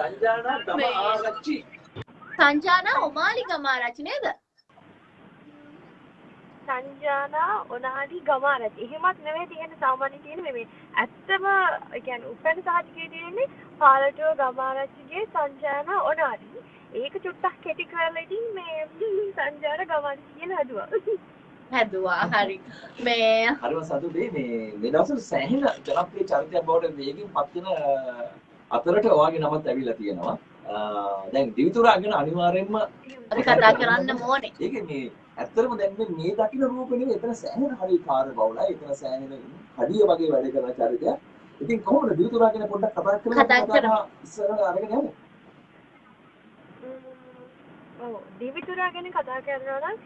සංජානා තම මේ- ආරච්චි. සංජානා ඔමාලි ගමාරච්චි නේද? සංජානා ඔනාලි ගමාරච්චි එහෙමත් නෙවෙයි තියෙන සාමාන්‍ය තියෙන මේ ඇත්තම ඒ කියන්නේ උපැන්න සහතිකයේ තියෙන්නේ පාලටුව ගමාරච්චිගේ සංජානා ඔනාලි ඒක චුට්ටක් කෙටි කරලා ඉතින් මේ සංජාන ගමාරච්චි කියලා හදුවා. හැදවා. හරි. මේ හරිම සතුටේ මේ මේ දවස්වල සෑහෙන ජනප්‍රිය චරිතයක් බවට වේගෙන් පත් වෙන අතරට ඔයාගේ නමත් ඇවිල්ලා තියෙනවා. දැන් දිවිතුරා ගැන අනිවාර්යෙන්ම අපි කතා කරන්න ඕනේ ඒක මේ ඇත්තටම දැන් මේ මේ දකින්න රූපේ නෙවෙයි එතන සෑහෙන හරි කාර්ය බහුලයි. එතන සෑහෙන කඩිය වගේ වැඩ කරන චරිතයක්. ඉතින් කොහොමද දිවිතුරා ගැන පොඩ්ඩක් කතා කරලා කතා කරමු. ඉස්සරහට අරගෙන යමු. දිවිතුරා ගැන කතා කරනවා නම්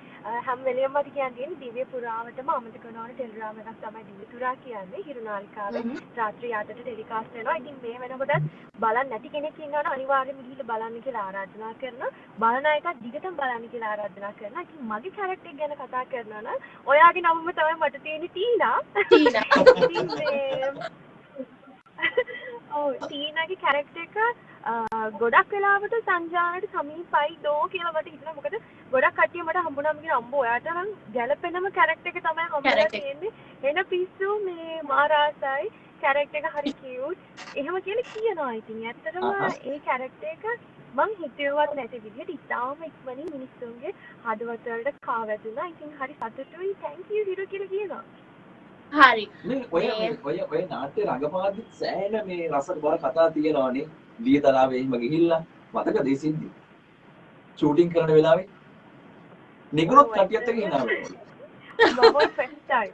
හැම වෙලෙම මට කියන්න තියෙන්නේ දිව්‍ය පුරාවටම අමතක නොවන ටෙලිග්‍රෑම් එකක් තමයි දිවිතුරා කියන්නේ හිරුනාලිකාවේ. රාත්‍රී 8ට ටෙලිකාස්ට් වෙනවා. ඉතින් මේ වෙනකොටත් බලන්න නැති කෙනෙක් ඉන්නවනම් අනිවාර්යයෙන්ම ගිහිල්ලා බලන්න කියලා ආරාධනා කරනවා. බලන එකත් දිගටම බලන්න කියලා ආරාධනා කරනවා. ඉතින් මගේ කැරක්ටර් එක ගැන කතා කරනවා නම් ඔයාගේ නමම තමයි මට තියෙන්නේ ටීනා. ටීනා. ඉතින් ටීනාගේ කැරක්ටර් එක ගොඩක් වෙලාවට සංජානට සමීපයි දෝ කියලා මට හිතෙනවා. මොකද ගොඩක් කට්ටිය මට හම්බුනම කියන අම්බෝ ඔයාට නම් ගැළපෙනම කැරක්ටර් එක තමයි Character. තියෙන්නේ. එන පිස්සු මේ මාරාසයි කැරක්ටර් එක හරි කියුට් එහෙම කියලා කියනවා ඉතින්. ඇත්තටම. ඒ කැරක්ටර් එක මං හිතුවත් නැති විදිහට ඉතාම ඉක්මනින් මිනිස්සුන්ගේ හදවත වලට කා වැදුනා ඉතින් හරි සතුටුයි. You හිරු කියලා කියනවා හරි. ඔය ඔය ඔය නාට්‍ය රඟපාද්දි සෑහෙන මේ රස බර කතා තියෙනවානේ. දියතලාවේ එහෙම ගිහිල්ලා මතකද ඒ සිද්ධි? ෂූටින් කරන වෙලාවේ? නිකුත් කටියත් එක්ක හිනා වෙනවා. මම ෆස්ට් ටයිම්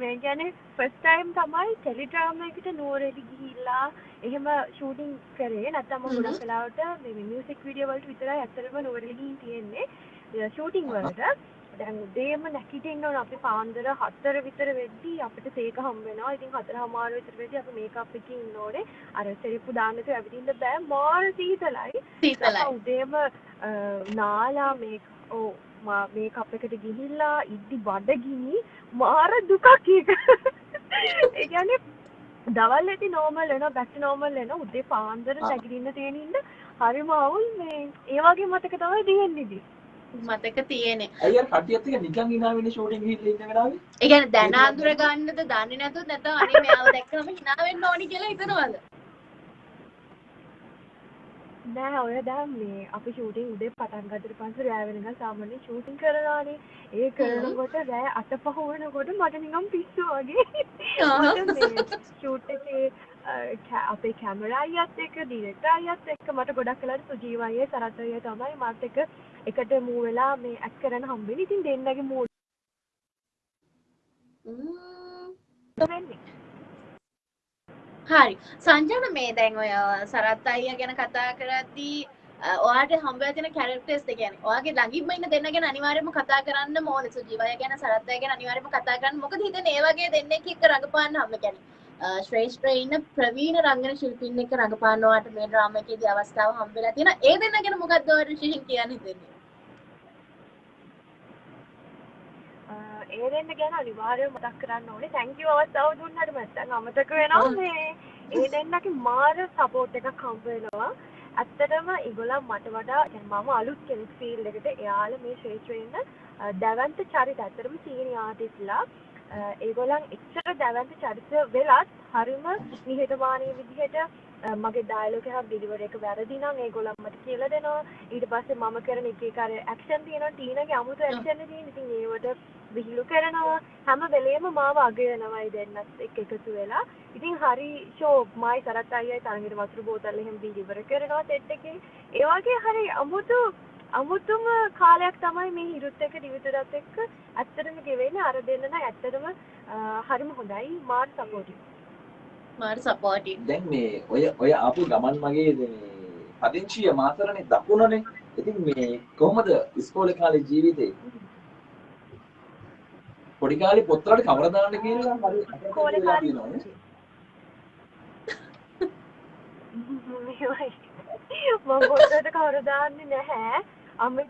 මේ කියන්නේ ෆස්ට් ටයිම් තමයි ටෙලිඩ්‍රාමා එකට නුවරඑලි ගිහිල්ලා එහෙම ෂූටින් කරේ. නැත්නම් මම ගොඩක් වෙලාවට මේ මියුසික් වීඩියෝ වලට විතරයි ඇත්තටම නුවරඑලි ගිහින් තියෙන්නේ. ෂූටිං වලට දැන් උදේම නැගිටින්න ඕන අපි පාන්දර 4 විතර වෙද්දී අපිට සේක හම්බ වෙනවා. ඉතින් 4:00 විතර වෙද්දී අපි මේකප් එකකින් ඉන්න ඕනේ. අර සෙරිප්පු දාන්න තු ඇවිදින්න බෑ. මාර සීතලයි. සීතලයි උදේම නාලා මේ ඕ මේකප් එකට ගිහිල්ලා ඉද්දි බඩගිනි මාර දුකක් ඒක. ඒ කියන්නේ දවල් ඇති නෝමල් වෙනවා බැක් නෝමල් වෙනවා උදේ පාන්දර. නැගිටින්න තියෙන ඉන්න හරිම අවුල් මේ ඒ වගේ මතක තමයි තියෙන්නේ. මතක තියෙන්නේ. ඇයි කටියත් එක්ක නිකන් hina වෙන්නේ ෂූටින් ගිහිල්ලා ඉන්න වෙලාවේ? ඒ කියන්නේ දැන අඳුර ගන්නද දන්නේ නැතුව නැත්නම් අනේ මෙයාව දැක්කම hina වෙන්න ඕනි කියලා හිතනවද? නෑ ඔය දැන් මේ අපි ෂූටින් උදේ පටන් ගත්තට පස්සේ රෑ වෙනකන් සාමාන්‍ය ෂූටින් කරනවානේ ඒ කරනකොට රෑ අත පහ වෙනකොට මට නිකන් පිස්සු වගේ. ෂූට් එකේ අපේ කැමරා අයියත් එක්ක ඩිරෙක්ටර් අයියත් එක්ක මට ගොඩක් වෙලාවට සුජීව අයියේ සරත් අයියේ තමයි මාත් එක්ක එකට මූ වෙලා මේ ඇක්ට් කරන්න හම්බෙන්නේ. ඉතින් දෙන්නගේ මූඩ් වෙන්නේ හරි. සංජන මේ දැන් ඔය සරත් අයියා ගැන කතා කරද්දී අ, ඔයාට හම්බෙලා තියෙන කැරක්ටර්ස් දෙක කියන්නේ? ඔයාගේ ළඟින්ම ඉන්න දෙන්න ගැන අනිවාර්යයෙන්ම කතා කරන්න ඕනේ සුජීවය ගැන සරත් අයියා ගැන අනිවාර්යයෙන්ම කතා කරන්න මොකද හිතන්නේ? ඒ වගේ දෙන්නෙක් එක්ක රඟපාන්න හම්බ කියන්නේ. ශ්‍රේෂ්ඨ ඉන්න ප්‍රවීණ රංගන ශිල්පීන් එක්ක රඟපානවාට මේ ඩ්‍රාමා එකේදී අවස්ථාව හම්බෙලා තියෙනවා. ඒ දෙන්න ගැන මොකක්ද ඔයාලට විශේෂයෙන් කියන්න හිතෙන්නේ? ඒ දෙන්න ගැන අනිවාර්යයෙන් මතක් කරන්න ඕනේ. thank you අවස්ථාව දුන්නාට නැත්නම් අමතක වෙනවා මේ ඒ දෙන්නගේ මාර සපෝට් එකක් හම්බ වෙනවා. ඇත්තටම ඉගොලා මට වඩා මම අලුත් කෙනෙක් ෆීල්ඩ් එකට එයාලා මේ ශ්‍රේෂ්ඨ වෙන්න දැවන්ත චරිත ඇත්තටම සීනි ආටිස්ලා ඒගොල්ලන් එච්චර දැවන්ත චරිත වෙලත් හරිම නිහතමානී විදිහට අ, මගේ ඩයලොග් එකක් ඩිලිවර් එක වැරදි නම් ඒගොල්ලන් මට කියලා දෙනවා. ඊට පස්සේ මම කරන එක එක අර ඇක්ෂන් තියෙනවා. ටීනාගේ අමුතු ඇක්ෂන් තියෙන ඉතින් ඒවට විහිළු කරනවා. හැම වෙලේම මාව අගයනවා ඒ දෙන්නත් එක්ක එකතු වෙලා. ඉතින් හරි ෂෝ මයි සරත් අයියයි තරගෙට වතුර බෝතල් එහෙම ඩිලිවර් කරනවා සෙට් එකේ. ඒ වගේ හරි අමුතු අමුතුම කාලයක් තමයි මේ හිරුත් එක්ක දිවිතුරත් එක්ක ඇත්තටම ගෙවෙන්නේ අර දෙන්න නම් ඇත්තටම හරිම හොඳයි මාර් සපෝටිව් මාර සපෝටිව් දැන් මේ ඔය ඔය ආපු ගමන් මගේ මේ පදිංචිය මාතරනේ දකුණනේ. ඉතින් මේ කොහොමද ඉස්කෝලේ කාලේ ජීවිතේ? පොඩි කාලේ පොත්වලට කවර දාන්න කියලා හරි කෝලේ වෙලා කාලේ. මම පොතට කවර දාන්නේ නැහැ. අම්මේ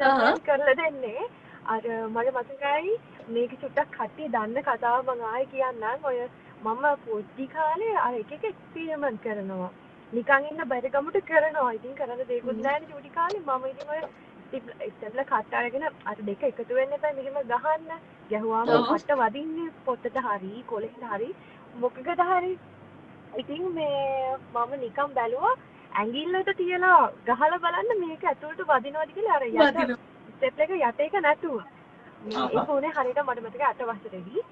කරලා දෙන්නේ. අර මට මතකයි මේක චුට්ටක් කට්ටිය දන්න කතාව මම ආයෙ කියන්නම්. ඔය මම පොඩි කාලේ අර එක එක එක්ස්පීරිමන්ට් කරනවා. නිකන් ඉන්න බැරි ගමට කරනවා ඉතින් කරන්න දෙයක්වත් නැහැ චූටි කාලේ මම ඉතින් ඔය ස්ටෙප්ල කට් අරගෙන අර දෙක එකතු වෙන්න එපා මෙහෙම ගහන්න ගැහුවාම. කට වදින්නේ පොත්තට හරි කොලෙට හරි මොකකට හරි ඉතින් මේ මම නිකන් බැලුවා ඇඟිල්ලට තියලා ගහලා බලන්න මේක ඇතුළට වදිනවද කියලා අර යට වදිනවා. ස්ටෙප් එක යට එක නැතුව මේ උනේ හරියට මට මතකයි අට වසරේදී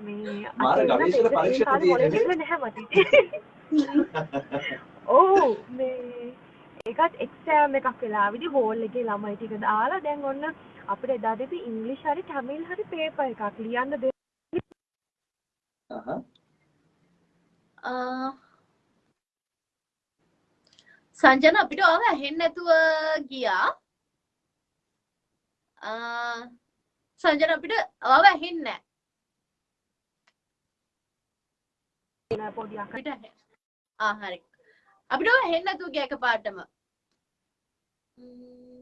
මේ මාර ගවේෂණ මොලේ තියෙන්නේ. නැහැ මට. ඔව් මේ ඒකත් එක්සෑම් එකක් වෙලා විදි හෝල් එකේ ළමයි ටික දාලා දැන් ඔන්න අපිට එදා දෙපි ඉංග්ලිෂ් හරි තමිල් හරි පේපර් එකක් ලියන්න දෙ අහහ. ආ. සංජන අපිට ඔව ඇහෙන්නේ නැතුව ගියා. ආ සංජන අපිට ඔව ඇහෙන්නේ නැහැ. පොඩි අක අපිට ඇහෙ- ආ හරි. අපිට ඔව ඇහෙන්නේ නැතුව ගියා එකපාරටම. ම්ම්.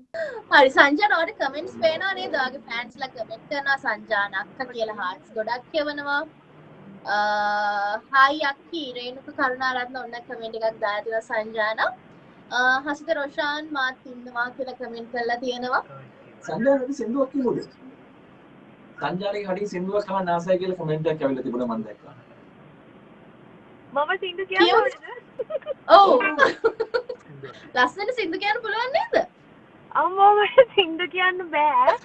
හරි සංජන ඔයාලට කමෙන්ට්ස් පේනවා නේද? ඔයාගේ ෆෑන්ස්ලා කමෙන්ට් කරනවා සංජාන අක්කා කියලා හાર્ට්ස් ගොඩක් කියවනවා. හායි අක්කි රේණුක කරුණාරත්න ඔන්න කමෙන්ට් එකක් දාලා තියෙනවා සංජාන. හසිත රොෂාන් මාත් ඉන්නවා කියලා කමෙන්ට් කරලා තියෙනවා. සංජානගේ සින්දුවක් කිව්වද? සංජානගේ හඩින් සින්දුවක් කවන්න ආසයි කියලා කමෙන්ට් එකක් ඇවිල්ලා තිබුණා මම දැක්කා. මම සින්දු. කියන්න ඔව්. ලස්සන සින්දු කියන්න පුළුවන් නේද? අම්මා මට සින්දු කියන්න බෑ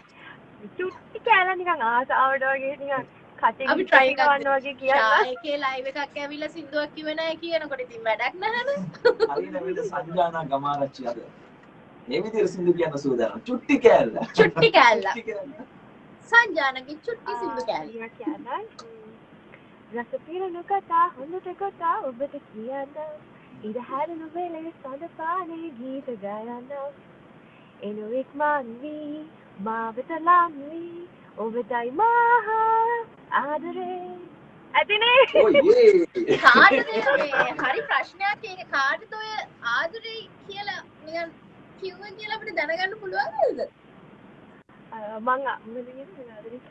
චුට්ටි කෑලා නිකන් ආසාවට වගේ නිකන් කටේ අපි try එකක් ගන්න වගේ කියන්න ෂායකේ ලයිව් එකක් ඇවිල්ලා සින්දුවක් කිව්වේ නැහැ කියනකොට ඉතින් වැඩක් නැහැනේ. හරියට විද සංජානා ගමාරච්චි අද. මේ විදිහට සින්දු කියන්න සූදානම්. චුට්ටි කෑල්ල. චුට්ටි කෑල්ල. සංජානගේ චුට්ටි සින්දු කෑල්ල. රස පිරණු කතා හොඳට කතා ඔබට කියන්න ඉර හැරණු වෙලේ සඳ පානේ ගීත ගයන්න එනු ඉක්මන් වී මාවෙත ලං වී ඔබටයි මහා ආදරේ ඇතිනේ ඔයේ. කාටද මේ හරි ප්‍රශ්නයක් ඒක කාටද ඔය ආදරේ කියලා නිකන් කිව්වා කියලා අපිට දැනගන්න පුළුවන් නේද? අ, මං මොකද කියන්නේ ආදරේ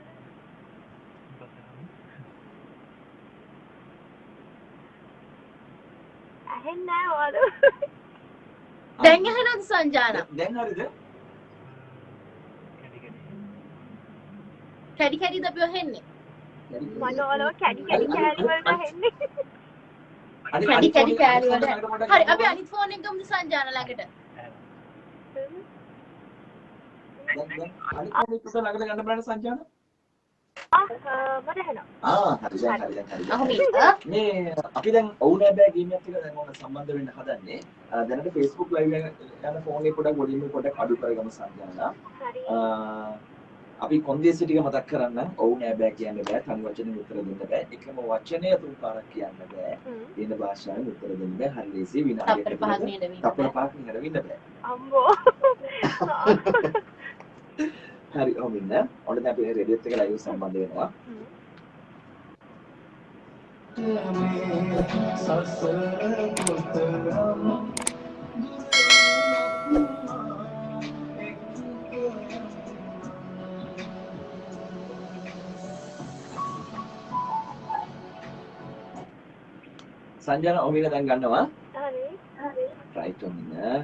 ඇහෙන්නේ නැහැ ඔයාලෝ දැන් ඇහෙනවද සංජාන? දැන් හරිද? කැඩි කැඩිද අපි ඔහෙන්නේ? මට ඔයාලව කැඩි කැඩි කෑලි වලට අනිත්- කැඩි කැඩි කෑලි අනිත් වල. ෆෝන් එකට පොඩ්ඩක් හරි අපි ගමු. අනිත් ෆෝන් එක ගමුද සංජාන ළඟට? අනිත් ෆෝන් එකට ළඟට ගන්න බලන්න සංජාන. මේ අපි දැන් ඔවුනෑ බෑ ගේම් එකත් එක්ක දැන් ඕන සම්බන්ධ වෙන්න හදන්නේ. දැනට Facebook live එක යන ෆෝන් එක පොඩක් වොලියම් එක පොඩක් අඩු කරගමු සංජානා. අපි කොන්දේසි ටික මතක් කරන්න ඔවුනෑ බෑ කියන්න බෑ. තනි වචනෙන් උත්තර දෙන්න බෑ. එකම වචනය තුන් පාරක් කියන්න බෑ. වෙන භාෂාවෙන් උත්තර දෙන්න බෑ. හරි ලේසි විනාඩියක් තප්පර පහක් නේද වෙන්නේ? තප්පර පහක් නිකන් වෙන්න බෑ. අම්බෝ හරි ඔහොම ඉන්න. ඔන්න දැන් අපි රේඩියෝත් එක ලයිව් සම්බන්ධ වෙනවා. හ්ම්. සංජාන ඔහොම ඉන්න දැන් ගන්නවා. හරි හරි රයිට් ඔහොම ඉන්න.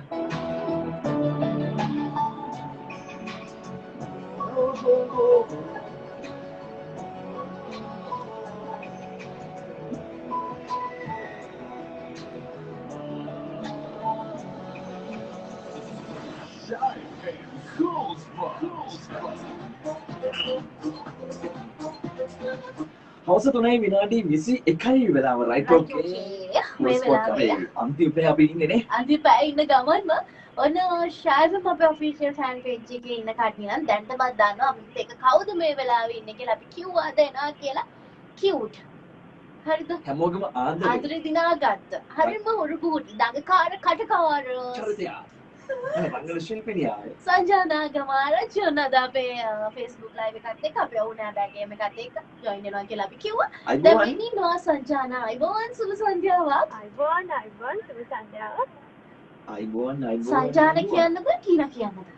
හවස තුනයි විනාඩි විසි එකයි වෙලාව. රයිට් අන්තිමේ අපි ඉන්නේ නේ. අන්තිම පැය ඉන්න ගමන්ම ඔන්න ශායම අපේ ඔෆිෂියල් ෆෑන් එකේ ඉන්න කට්ටිය නම් දැන්ටමත් දන්නවා අපිත් එක කවුද මේ වෙලාවේ ඉන්නේ කියලා. අපි කිව්වා දෙනවා කියලා. කියුට් හරිද? හැමෝගම ආදරේ. ආදරේ දිනාගත්ත. හරිම හුරු කුටි දඟකාර කටකාර. චරිතය රංගන ශිල්පිනිය සංජානා ගමාරච්චි ඔන්න අද අපේ ෆේස්බුක් ලයිව් එකත් එක්ක අපේ වුණා බෑගේම එකත් එක්ක ජොයින් වෙනවා කියලා අපි කිව්වා. දැන් මෙන්න ඉන්නවා සංජානා අයිබෝන් සුබ සන්ධ්‍යාවක් අයිබෝන් අයිබෝන් සුබ සන්ධ්‍යාවක් අයිබෝන් අයිබෝන් සංජාන කියන්නද ටීනා කියන්නද?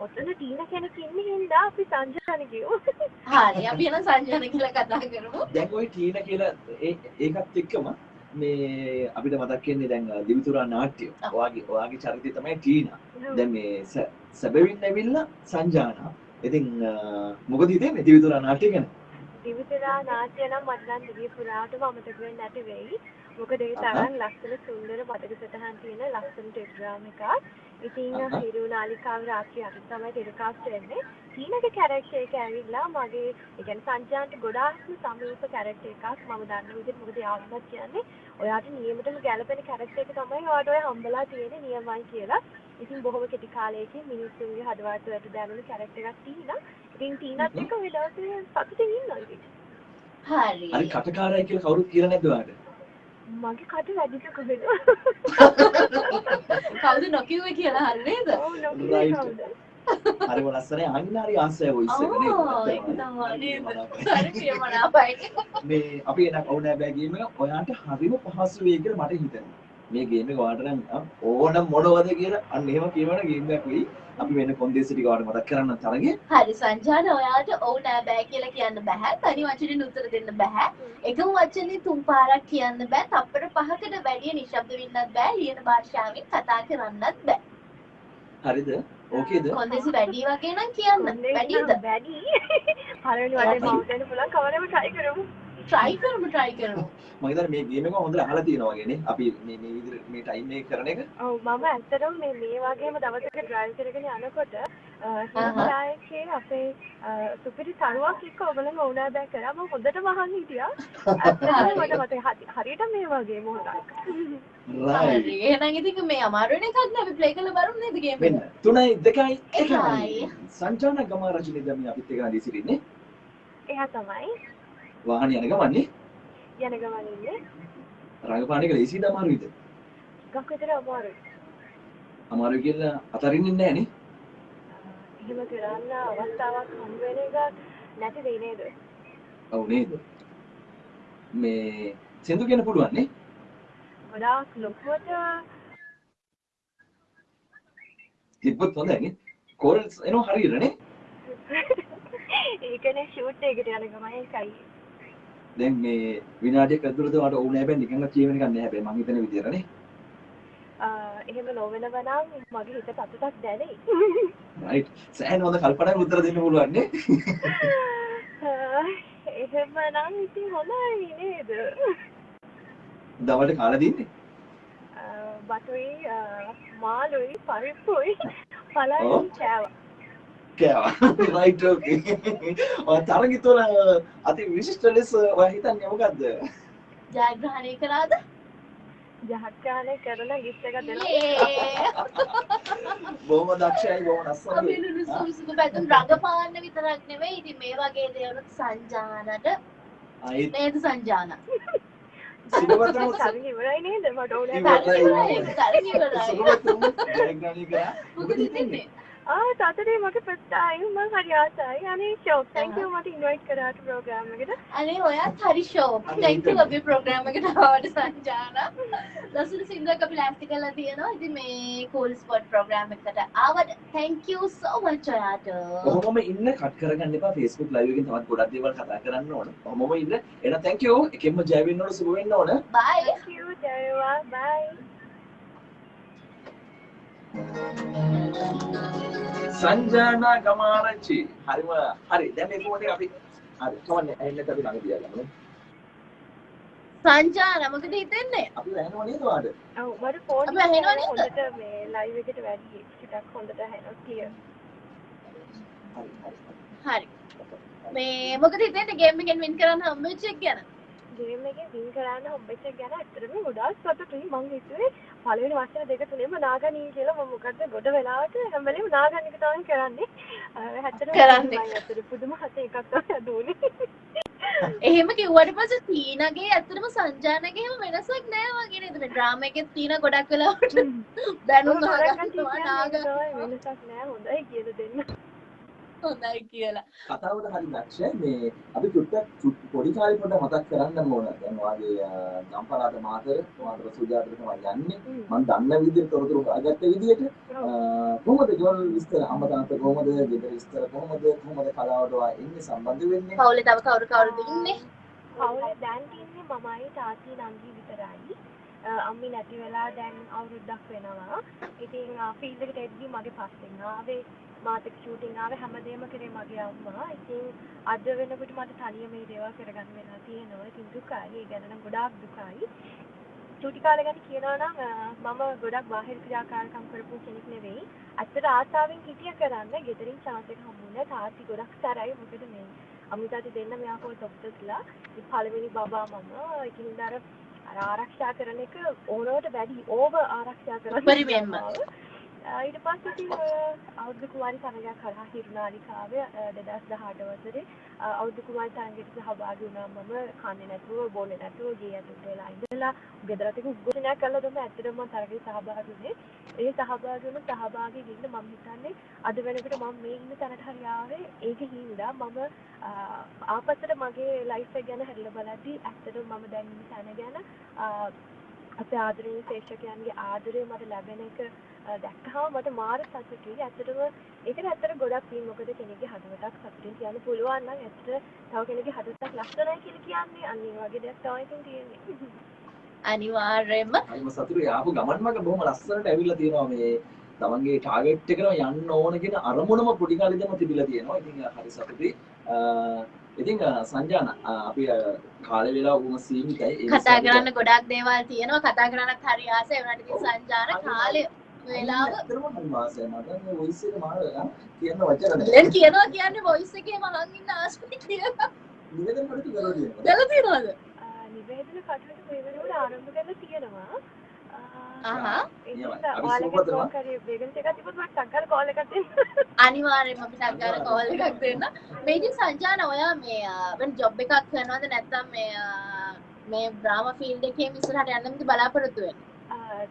ඔතන ටීන කෙනෙක් ඉන්නේ හින්දා අපි සංජාන කිව්වා හරි අපි එන සංජාන කියලා කතා කරමු. දැන් ওই ටීන කියලා ඒ- ඒකත් එක්කම මේ අපිට මතක් වෙන්නේ දැන් දිවිතුරා නාට්‍ය. ඔයාගේ ඔයාගේ චරිතය තමයි ටීනා. දැන් මේ සැබවින් ඇවිල්ලා සංජානා. ඉතින් මොකද හිතෙන්නේ දිවිතුරා නාට්‍ය ගැන? දිවිතරා නාට්‍ය නම් මට නම් දිවි පුරාටම අමතක වෙන්නේ නැති වෙයි. මොකද ඒ තරම් ලස්සන සුන්දර පදක සටහන් තියෙන ලස්සන ටෙලිග්‍රෑම් එකක්. ඉතින්. හිරු නාලිකාව රාත්‍රී අට තමයි ටෙලිකාස්ට් වෙන්නේ. ටීනගේ කැරක්ටර් එක ඇවිල්ලා මගේ ඒ කියන්නේ සංජාන්ට ගොඩාක්ම සමීප කැරක්ටර් එකක්. මම දන්න විදිහට මොකද යාළුවත් කියන්නේ ඔයාට නියමටම ගැලපෙන කැරක්ටර් එක තමයි ඔයාට ඔය හම්බලා තියෙන්නේ නියමයි කියලා. ඉතින් බොහොම කෙටි කාලයකින් මිනිස්සුන්ගේ හදවත වලට දැනුණු කැරක්ටර් එකක් ටීනා. ඉතින් ටීනත් එක්ක දවසේ සතුටින් ඉන්නවා ඉතින්. හරි හරි කටකාරයි කියලා කවුරුත් කියලා නැද්ද ඔයාට? මගේ කට වැඩිද කොහෙද? කවුද නොකිව්වේ කියලා හරි නේද ඔව් Right. කවුද? හරිම ලස්සනයි අනිනාරි ආසය වොයිස් එක නේද? ඕ ඒක තමයි නේද හරි ප්‍රියමනාපයි මේ අපි එන කවුනෑ බෑ ගේම ඔයාට හරිම පහසු වෙයි කියලා මට හිතෙනවා. මේ ගේම් එක ඔයාට නම් ඕන මොනවද කියලා අන්න එහෙම කියවන ගේම් එකක් වෙයි. අපි වෙන කොන්දේසි ටික ඔයාලට මතක් කරන්න තරගේ. හරි සංජාන ඔයාට ඔව් නෑ බෑ කියලා කියන්න බෑ තනි වචනෙන් උත්තර දෙන්න බෑ එකම වචනේ තුන් පාරක් කියන්න බෑ තප්පර පහකට වැඩිය නිශ්ශබ්ද වෙන්නත් බෑ ලියන භාෂාවෙන් කතා කරන්නත් බෑ හරිද? ඕකේද? කොන්දේසි වැඩි වගේ නම් කියන්න වැඩිද වැඩි. පළවෙනි වටේ මවුස් දෙන්න පුළුවන් කවරෙම try කරමු. Try කරමු try කරමු මම හිතන්නේ මේ ගේම් එක හොඳට අහලා තියෙනවා වගේ නේ. අපි මේ මේ විදිහට මේ ටයිම් එක කරන එක. ඔව් මම ඇත්තටම මේ මේ වගේම දවසක drive කරගෙන යනකොට හිතායකේ අපේ සුපිරි තනුවක් එක්ක ඔයගොල්ලෝ වුණා බෑ කරා මම හොඳටම අහන් හිටියා. ඇත්තටම මට මතකයි හරි- හරියට මේ වගේ මොහොතක්. right. එහෙනම් ඉතින් මේ අමාරු වෙන එකක් නෑ අපි play කරලා බලමු නේද මෙන්න එක 3යි 2යි එකයි. 1යි. සංජාන ගම රජිනේ දැන් මේ අපිත් එක්ක නැදී සිටින්නේ. එයා තමයි වාහනේ යන ගමන්නේ යන ගමන් ඉන්නේ. රංගපාන එක ලේසිද අමාරුයිද? ගක් විතර අමාරුයි. අමාරුයි කියලා අතරින්නේ නැහැ නේ. එහෙම කරන්න අවස්ථාවක් හම් වෙන එක නැති වෙයි නේද? ඔව් නේද? මේ සින්දු කියන්න පුළුවන් නේ? ගොඩාක් ලොකුවට තිබ්බොත් හොඳයි නේ. කෝරල්ස් එනවා හරියට නේ? ඒකනේ ෂූට් එකට යන ගමන් ඒකයි. දැන් මේ විනාඩියක් ඇතුළත මට ඕනේ හැබැයි නිකන් කියවෙන එකක් නෑ හැබැයි මං හිතන විදියට නේ. ආ, එහෙම නොවෙනව නම් මගේ හිත සතුටක් දැනෙයි. රයිට්. සෑහෙන හොඳ කල්පනාවක් උත්තර දෙන්න පුළුවන් නේ. ආ, එහෙම නම් ඉතින් හොඳයි නේද? දවල්ට කාලා දින්නේ. ආ, මාළුයි පරිප්පුයි. පළයි කෑවා. කෑවා. Right okay. ඔය තරගිතවල අති විශිෂ්ට ලෙස ඔයා හිතන්නේ මොකද්ද? ජයග්‍රහණය කරාද? ජහත්කාරය කරලා ගිෆ්ට් එකක් දෙනවා. ඒ බොහොම දක්ෂයි බොහොම සුසුකු පැතුම් රඟපාන්න විතරක් නෙවෙයි ඉතින් මේ වගේ දේවලුත් සංජානට. නේද සංජාන? තරග ඉවරයි නේද? මට ඕනේ ආ සතුටේ මගේ ප්‍රස්තාවය මම හරි ආසයි. අනේ ෂෝක් thank you මට ඉන්වයිට් කරාට ප්‍රෝග්‍රෑම් එකට. අනේ ඔයත් හරි ෂෝක් thank you අපේ ප්‍රෝග්‍රෑම් එකට ආවට සංජාන ලස්සන සින්දුවක් අපි ලෑස්ති කරලා තියෙනවා ඉතින් මේ cool spot ප්‍රෝග්‍රෑම් එකට ආවට thank you so much ඔයාට ඔහොමම ඉන්න කට් කරගන්න එපා Facebook live එකෙන් තවත් ගොඩක් දේවල් කතා කරන්න ඕන. ඔහොමම ඉන්න. එහෙනම් thank you. එකෙන්ම ජය වෙන්න ඕන සුබ වෙන්න ඕන. bye thank you ජයවා bye. සංජානා ගමාරච්චි. හරිම හරි. දැන් මේ කොහොමද අපි හරි. කවන්නේ ඇහෙන්නත් අපි ළඟ තියාගමු. සංජාන මොකද හිතෙන්නේ අපි ඇහෙනව නේද ඔයාලට? ඔව් මට ෆෝන් අපි ඇහෙනව නේද? හොඳට මේ ලයිව් එකට වැඩි ටිකක් හොඳට ඇහෙනවා. හරි හරි. හරි මේ මොකද හිතෙන්නේ ගේම් එකෙන් වින් කරන්න හම්බෙච්ච එක ගැන ගේම් එකේ වින් කරන්න හම්බෙච්ච ගැන ඇත්තටම ගොඩාක් සතුටුයි මං හිතුවේ පළවෙනි වචන දෙක තුනේම නාගනී කියලා මම මොකද ගොඩ වෙලාවට හැම වෙලේම නාගන්න එක තමයි කරන්නේ. ඇත්තටම කරන්නේ. ඇත්තට පුදුම හත එකක් තමයි දුන්නේ. එහෙම කිව්වට පස්සේ තීනගේ ඇත්තටම සංජානගේ එහෙම වෙනසක් නෑ වගේ නේද මේ ඩ්‍රාමා එකේ තීන ගොඩක් වෙලාවට දැනුම් අහගන්නවා නාග වෙනසක් නෑ හොඳයි කියලා දෙන්න. හොඳයි කියලා කතාවට හරි දක්ෂයි මේ අපි චුට්ටක් චුට්- පොඩි කාලේ පොඩ්ඩක් මතක් කරන්න ඕන. දැන් වාගේ ගම්පලාට මාතර මාතර සුජාතට තමයි යන්නේ. මම දන්න විදිහට තොරතුරු හොයාගත්ත විදිහට කොහොමද ගෙවල් විස්තර අම්මා තාත්තා කොහොමද ගෙදර විස්තර කොහොමද කොහොමද කලාවට ඔයා එන්නේ සම්බන්ධ වෙන්නේ පවුලේ තව කවුරු කවුරුද ඉන්නේ පවුලේ දැන් ඉන්නේ මමයි තාත්ති නංගි විතරයි. අම්මි නැති වෙලා දැන් අවුරුද්දක් වෙනවා. ඉතින් ෆීල්ඩ් එකට එද්දි මගේ පස්සෙන් ආවේ මාත් ෂූටින් ආවේ හැමදේම කරේ මගේ අම්මා. ඉතින් අද වෙනකොට මට තනියම මේ දේවල් කරගන්න වෙලා තියෙනවා. ඉතින් දුකයි. ඒ ගැන නම් ගොඩාක් දුකයි. චූටි කාලේ ගැන කියනවා නම් මම ගොඩක් බාහිර ක්‍රියාකාරකම් කරපු කෙනෙක් නෙවෙයි. ඇත්තට ආසාවෙන් හිටිය කරන්න ගෙදරින් chance එක හම්බුනේ තාත්ති ගොඩක් සැරයි මොකද මේ අමිතාති දෙන්න මෙයා කෝ ડોක්ටර්ස්ලා ඉතින් පළවෙනි බබා මම ඉතින් අර ආරක්ෂා කරන එක ඕනවට වැඩි ඕවර් ආරක්ෂා කරන උපරිමයෙන්ම. අ, ඊට පස්සේ ඉතින් අ, අවුරුදු කුමාරි තරගයක් කරා හිරුනාලිකාවේ දෙදස් දහට වසරේ. අ, අවුරුදු කුමාරි තරගයට සහභාගී වුණා මම කන්නේ නැතුව බොන්නේ නැතුව ගේ ඇතුළට වෙලා ඉඳලා ගෙදරට උද්ඝෝෂණයක් කළා. තමයි ඇත්තටම මම තරගයට සහභාගී වුණේ ඒ සහභාගී වුණ සහභාගී වෙන්න මම හිතන්නේ අද වෙනකොට මම මේ ඉන්න තැනට හරි ආවේ ඒක හින්දා මම අ, ආපස්සට මගේ ලයිෆ් එක ගැන හැරිලා බලද්දි ඇත්තටම මම දැන් ඉන්න තැන ගැන අ, අපේ ආදරණීය ශේෂකයන්ගේ ආදරය මට ලැබෙන එක අ, දැක්කහම මට මාර සතුටුයි. ඇත්තටම ඒකට ඇත්තට ගොඩක් පින් මොකද කෙනෙක්ගේ හදවතක් සතුටින් කියන්න පුළුවන් නම් ඇත්තට තව කෙනෙක්ගේ හදවතක් ලස්සනයි කියලා කියන්නේ අන්න ඒ වගේ දෙයක් තමයි ඉතින් තියෙන්නේ. අනිවාර්යයෙන්ම හරිම සතුටුයි ආපු ගමන් මග බොහොම ලස්සනට ඇවිල්ලා තියෙනවා මේ තමන්ගේ ටාගට් එකටම යන්න ඕන කියන අරමුණම පොඩි කාලේ ඉඳන්ම තිබිලා තියෙනවා. ඉතින් හරි සතුටුයි. අ, ඉතින් සංජාන අපි කාලේ වෙලා බොහොම සීමිතයි. කතා කරන්න ගොඩක් දේවල් තියෙනවා කතා කරන්නත් හරි ආසයි වුණාට ඉතින් සංජාන කාලේ වෙලාව. දැන් කියනවා කියන්නේ වොයිස් එකේ කරලා තියෙනවා. දැල තියනවද නිවේදන කටයුතු මේ වෙනකොට ආරම්භ කරලා තියෙනවා. අ, අහා ඉතින් අපි සුබපතනවා. කෝල් එකක් දෙන්න. අනිවාර්යෙන්ම අපි ටක්ගාර කෝල් එකක් දෙන්න මේ ඉතින් සංජාන ඔයා මේ වෙන ජොබ් එකක් කරනවද නැත්නම් මේ මේ බ්‍රාම ෆීල්ඩ් එකේ ඉස්සරහට යන්නද බලාපොරොත්තු වෙන්නේ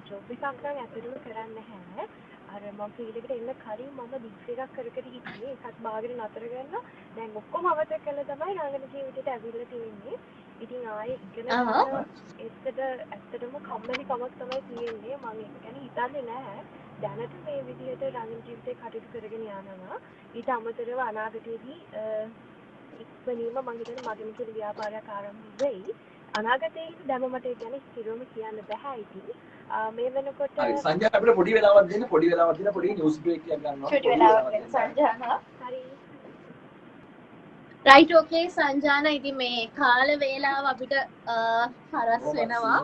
ජොබ් එකක් නම් ඇත්තටම කරන්න නැහැ. අර මම ෆීල්ඩ් එන්න කලින් මම ඩිග්‍රී එකක් කර කර හිටියේ. ඒකත් බාගෙන නතර කරලා දැන් ඔක්කොම අවතර කළා තමයි රංගන ජීවිතේට ඇවිල්ලා තියෙන්නේ. ඉතින් ආයේ ඉගෙන. ගන්න ඇත්තට ඇත්තටම කම්මැලි කමක් තමයි තියෙන්නේ. මම ඒක ගැන හිතන්නේ නැහැ. දැනට මේ විදිහට රංගන ජීවිතේ කටයුතු කරගෙන යනවා. ඊට අමතරව අනාගතයේදී අ, ඉක්මනින්ම මම හිතන්නේ මගෙන් කියලා ව්‍යාපාරයක් ආරම්භ වෙයි. අනාගතයේ දැම මට ඒ ගැන ස්ථිරවම කියන්න බෑ ඉතින්. අ, මේ වෙනකොට හරි සංජාන අපිට පොඩි වෙලාවක් දෙන්න පොඩි වෙලාවක් දෙන්න පොඩි නිවුස් බ්‍රේක් එකක් ගන්නවා. පොඩි වෙලාවක් දෙන්න. සංජාන හරි රයිට් ඕකේ සංජාන ඉතින් මේ කාල වේලාව අපිට හරස් වෙනවා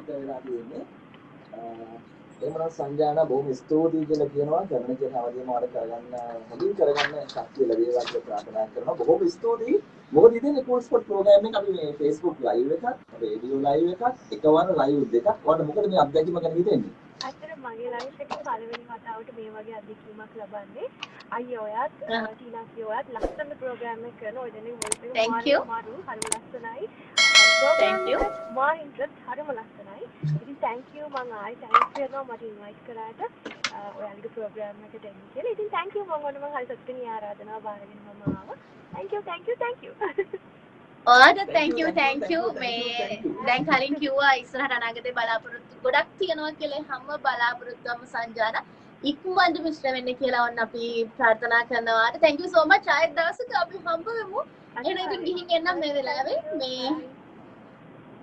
සීමිත වෙලා තියෙන්නේ. අ, එහෙමනම් සංජාන බොහොම ස්තුතියි කියලා කියනවා. කරන දේ හැමදේම වඩ කරගන්න හොඳින් කරගන්න ශක්තිය ලැබේවා කියලා ප්‍රාර්ථනා කරනවා. බොහොම ස්තුතියි. මොකද ඉතින් කෝල් ස්පොට් ප්‍රෝග්‍රෑම් එක අපි මේ Facebook live එකක් රේඩියෝ live එකක් එකවර live දෙකක්. ඔයාලට මොකද මේ අත්දැකීම ගැන හිතෙන්නේ? ඇත්තට මගේ ලයිෆ් එකේ පළවෙනි වතාවට මේ වගේ අත්දැකීමක් ලබන්නේ. අයියා ඔයත්. ටීනාසි ඔයත් ලස්සන ප්‍රෝග්‍රෑම් එකක් කරන ඔය දෙනෙක් වොයිස් එක. මාරු හරිම ලස්සනයි. මා ඉන්ට්‍රස්ට් හරිම ලස්සනයි. ඉතින් thank you. මම ආයි thanks කරනවා. මට invite කරාට ඔයාලගේ ප්‍රෝග්‍රෑම් එකට එන්න කියලා. ඉතින් thank you. මම ඔන්න මම හරි සතුටින් ඒ ආරාධනාව බාරගෙන මම ආවා. Thank you thank you thank you. ඔයාට Thank තැංක you, thank තැංක you, මේ. දැන් කලින් කිව්වා ඉස්සරහට අනාගතේ බලාපොරොත්තු ගොඩක් තියෙනවා කියලා හැම බලාපොරොත්තුවම සංජාන ඉක්මනට මිශ්‍ර වෙන්න කියලා ඔන්න අපි ප්‍රාර්ථනා කරනවා. thank you so much. ආයෙත් දවසක අපි හම්බ වෙමු. එහෙනම් ඉතින් ගිහින් එන්නම් මේ වෙලාවේ. මේ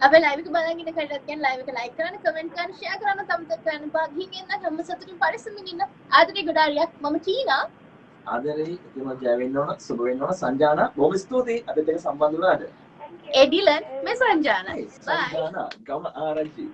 අපේ ලයිව් එක බලන් ඉන්න කටත් කියන්නේ ලයිව් එක ලයික් කරන්න කමෙන්ට් කරන්න ෂෙයා කරන්න තමතක් කරන්න බා ගිහින් එන්න හැම සතුටින් පරිස්සමින් ඉන්න ආදරේ ගොඩාරියක්. මම ටීනා ආදරේ. ඉතින් ජය වෙන්න ඕන සුබ වෙන්න ඕන. සංජාන බොහොම ස්තුතියි. අදත් එක සම්බන්ධ වුණාට එඩිලන් මේ සංජාන. සංජාන. ගම ආරංචි